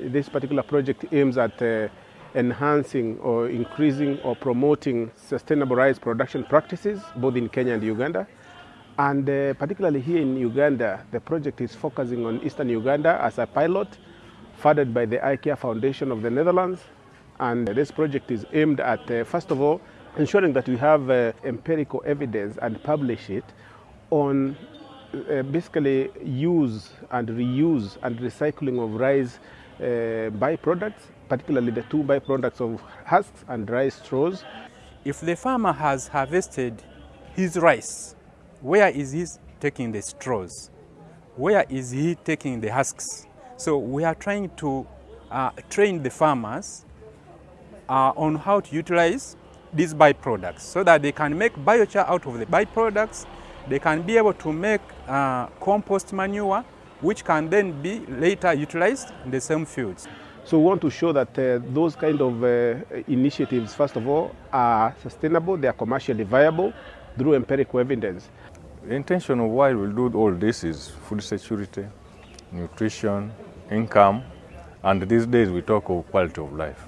this particular project aims at uh, enhancing or increasing or promoting sustainable rice production practices both in Kenya and Uganda. And uh, particularly here in Uganda, the project is focusing on eastern Uganda as a pilot funded by the IKEA Foundation of the Netherlands. And this project is aimed at, uh, first of all, ensuring that we have uh, empirical evidence and publish it on uh, basically use and reuse and recycling of rice byproducts, particularly the two byproducts of husks and rice straws. If the farmer has harvested his rice, where is he taking the straws? Where is he taking the husks? So we are trying to uh, train the farmers uh, on how to utilize these byproducts so that they can make biochar out of the byproducts. They can be able to make uh, compost manure, which can then be later utilized in the same fields. So we want to show that uh, those kind of uh, initiatives, first of all, are sustainable, they are commercially viable through empirical evidence. The intention of why we do all this is food security, nutrition, income, and these days we talk of quality of life.